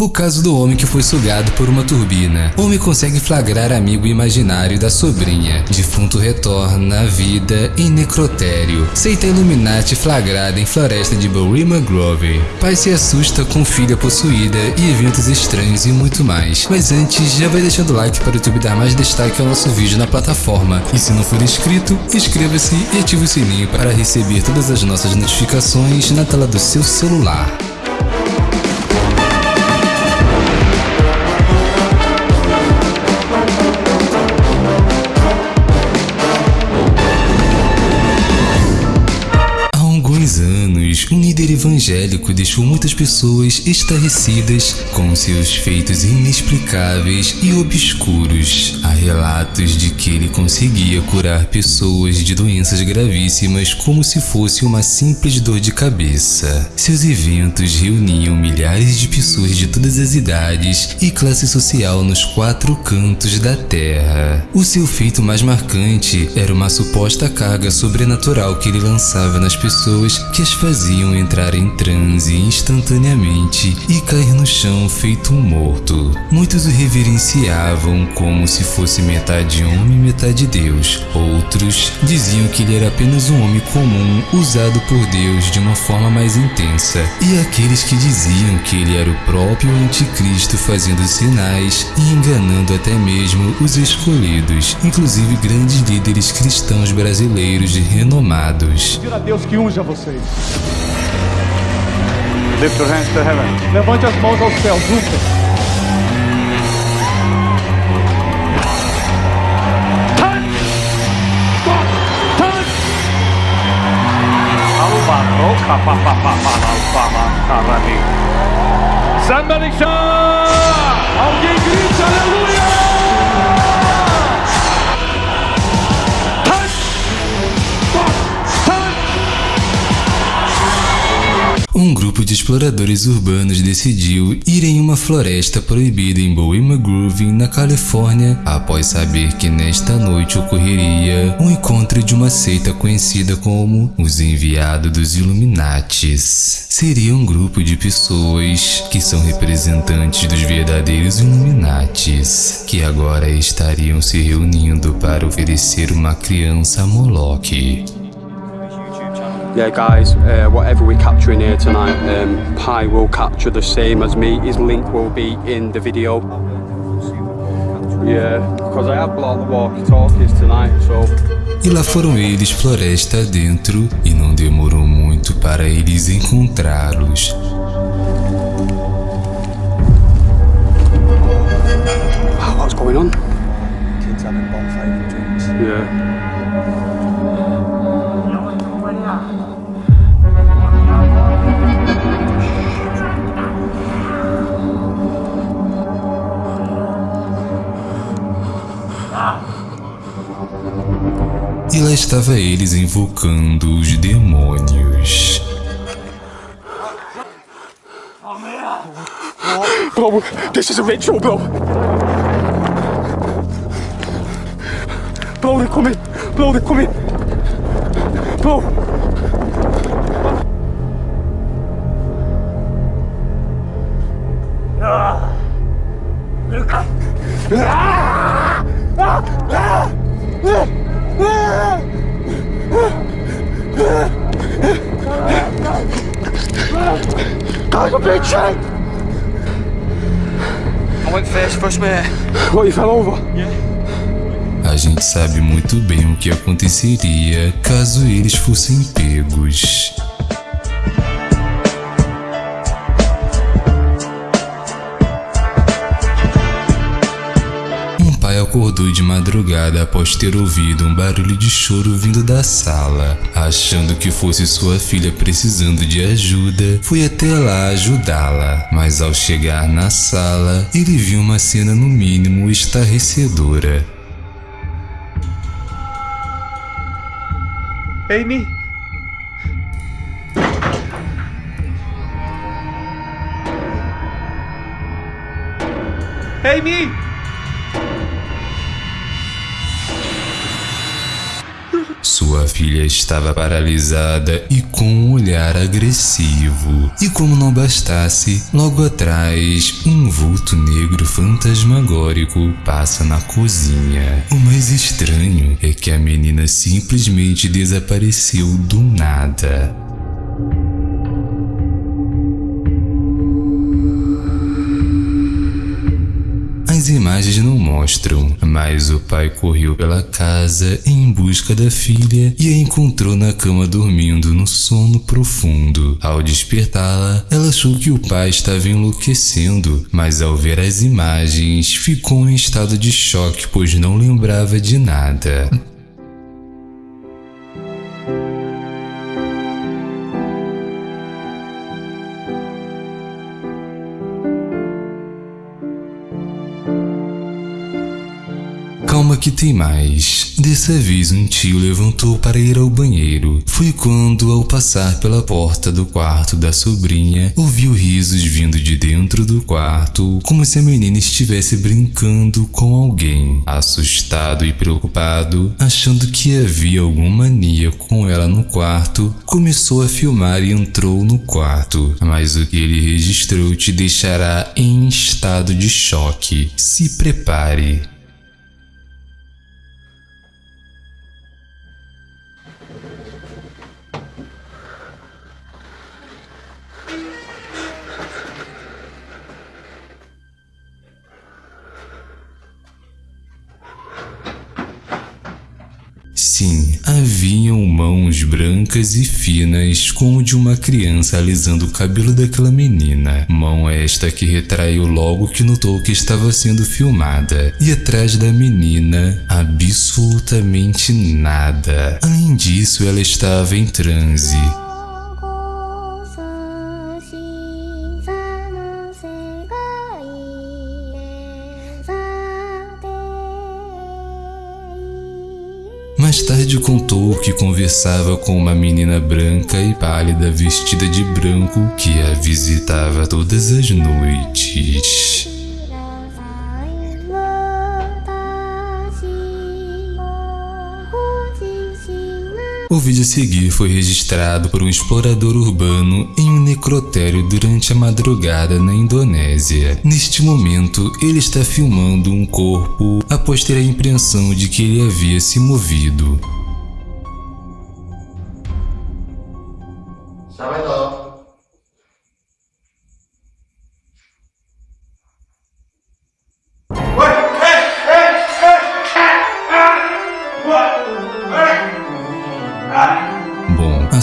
O caso do homem que foi sugado por uma turbina. Homem consegue flagrar amigo imaginário da sobrinha. Defunto retorna à vida em necrotério. Seita Illuminati flagrada em floresta de Borima Grove. Pai se assusta com filha possuída e eventos estranhos e muito mais. Mas antes, já vai deixando o like para o YouTube dar mais destaque ao nosso vídeo na plataforma. E se não for inscrito, inscreva-se e ative o sininho para receber todas as nossas notificações na tela do seu celular. Líder evangélico deixou muitas pessoas estarrecidas com seus feitos inexplicáveis e obscuros. Há relatos de que ele conseguia curar pessoas de doenças gravíssimas como se fosse uma simples dor de cabeça. Seus eventos reuniam milhares de pessoas de todas as idades e classe social nos quatro cantos da Terra. O seu feito mais marcante era uma suposta carga sobrenatural que ele lançava nas pessoas que as faziam faziam entrar em transe instantaneamente e cair no chão feito um morto. Muitos o reverenciavam como se fosse metade homem e metade Deus. Outros diziam que ele era apenas um homem comum usado por Deus de uma forma mais intensa. E aqueles que diziam que ele era o próprio anticristo fazendo sinais e enganando até mesmo os escolhidos, inclusive grandes líderes cristãos brasileiros renomados. Pedir a Deus que unja vocês. Lift your hands to heaven. Levante as mãos aos céus juntos. Somebody shout! Alguém grita aleluia! Um grupo de exploradores urbanos decidiu ir em uma floresta proibida em Bohemian Grove, na Califórnia, após saber que nesta noite ocorreria um encontro de uma seita conhecida como os Enviados dos Illuminates. Seria um grupo de pessoas que são representantes dos verdadeiros Illuminates, que agora estariam se reunindo para oferecer uma criança a Moloch. Yeah guys uh, whatever we capture in here tonight um, Pi will capture the same as me. His link will be in the video. Yeah because I have blocked the walkie-talkies tonight so. E lá foram eles floresta dentro e não demorou muito para eles encontrá-los. Estava eles invocando os demônios. bro this is a ritual bro bro they're coming bro they're coming bro Guys, I'm being chained! I went first, mate. What, you fell over? A gente sabe muito bem o que aconteceria caso eles fossem pegos. Acordou de madrugada após ter ouvido um barulho de choro vindo da sala. Achando que fosse sua filha precisando de ajuda, foi até lá ajudá-la. Mas ao chegar na sala, ele viu uma cena no mínimo estarrecedora. Amy? Amy! Sua filha estava paralisada e com um olhar agressivo. E como não bastasse, logo atrás, um vulto negro fantasmagórico passa na cozinha. O mais estranho é que a menina simplesmente desapareceu do nada. Imagens não mostram, mas o pai correu pela casa em busca da filha e a encontrou na cama dormindo no sono profundo. Ao despertá-la, ela achou que o pai estava enlouquecendo, mas ao ver as imagens, ficou em estado de choque pois não lembrava de nada. Calma que tem mais. Dessa vez um tio levantou para ir ao banheiro. Foi quando, ao passar pela porta do quarto da sobrinha, ouviu risos vindo de dentro do quarto, como se a menina estivesse brincando com alguém. Assustado e preocupado, achando que havia alguma mania com ela no quarto, começou a filmar e entrou no quarto. Mas o que ele registrou te deixará em estado de choque. Se prepare. Sim, haviam mãos brancas e finas como de uma criança alisando o cabelo daquela menina. Mão esta que retraiu logo que notou que estava sendo filmada. E atrás da menina, absolutamente nada. Além disso, ela estava em transe. Mais tarde contou que conversava com uma menina branca e pálida vestida de branco que a visitava todas as noites. O vídeo a seguir foi registrado por um explorador urbano em um necrotério durante a madrugada na Indonésia. Neste momento, ele está filmando um corpo após ter a impressão de que ele havia se movido.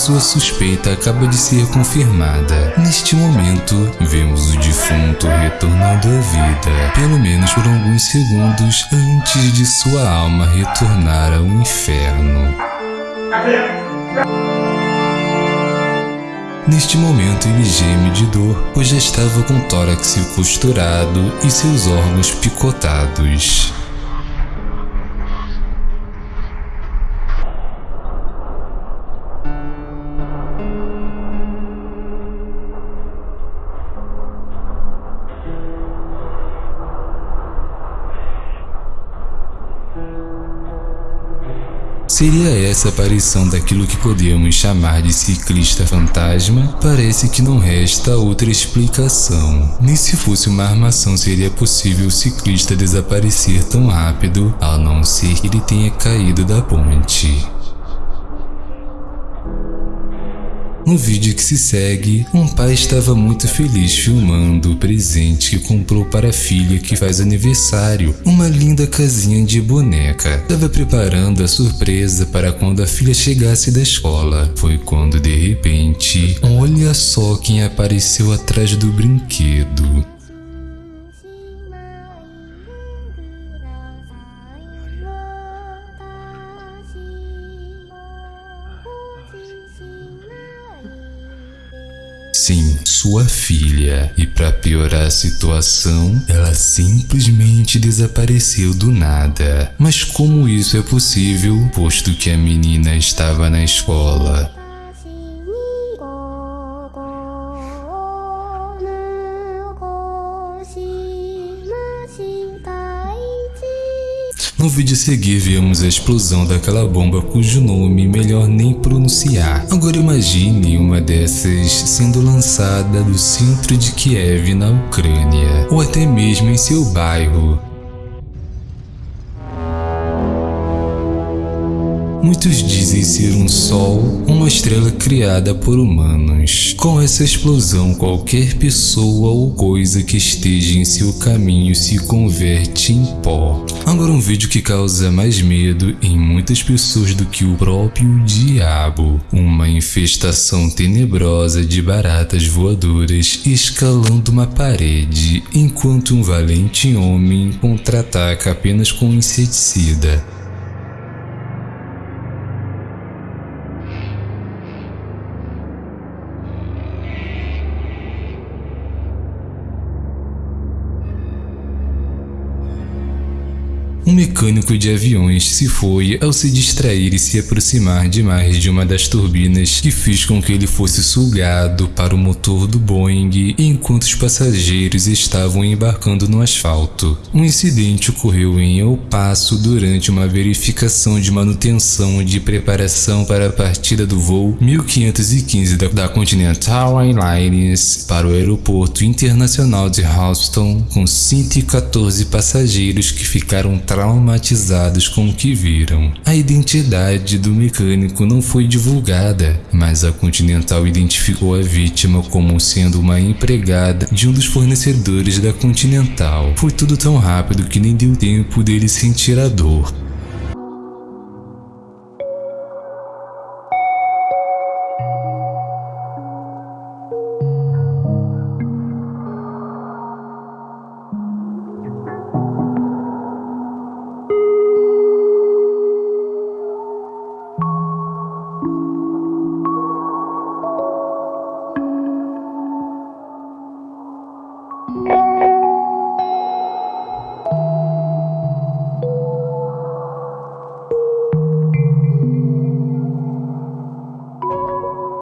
Sua suspeita acaba de ser confirmada. Neste momento, vemos o defunto retornando à vida, pelo menos por alguns segundos antes de sua alma retornar ao inferno. Neste momento ele geme de dor, pois já estava com o tórax costurado e seus órgãos picotados. Seria essa a aparição daquilo que podemos chamar de ciclista fantasma? Parece que não resta outra explicação. Nem se fosse uma armação seria possível o ciclista desaparecer tão rápido, a não ser que ele tenha caído da ponte. No vídeo que se segue, um pai estava muito feliz filmando o presente que comprou para a filha que faz aniversário, uma linda casinha de boneca. Estava preparando a surpresa para quando a filha chegasse da escola. Foi quando de repente, olha só quem apareceu atrás do brinquedo. Sim, sua filha. E para piorar a situação, ela simplesmente desapareceu do nada. Mas como isso é possível, posto que a menina estava na escola? No vídeo a seguir vemos a explosão daquela bomba cujo nome melhor nem pronunciar. Agora imagine uma dessas sendo lançada do centro de Kiev na Ucrânia, ou até mesmo em seu bairro. Muitos dizem ser um sol, uma estrela criada por humanos. Com essa explosão, qualquer pessoa ou coisa que esteja em seu caminho se converte em pó. Agora um vídeo que causa mais medo em muitas pessoas do que o próprio diabo. Uma infestação tenebrosa de baratas voadoras escalando uma parede, enquanto um valente homem contra-ataca apenas com inseticida. Mecânico de aviões se foi ao se distrair e se aproximar demais de uma das turbinas que fez com que ele fosse sugado para o motor do Boeing enquanto os passageiros estavam embarcando no asfalto. Um incidente ocorreu em El Paso durante uma verificação de manutenção de preparação para a partida do voo 1515 da, Continental Airlines para o aeroporto internacional de Houston com 114 passageiros que ficaram traumatizados com o que viram. A identidade do mecânico não foi divulgada, mas a Continental identificou a vítima como sendo uma empregada de um dos fornecedores da Continental. Foi tudo tão rápido que nem deu tempo dele sentir a dor.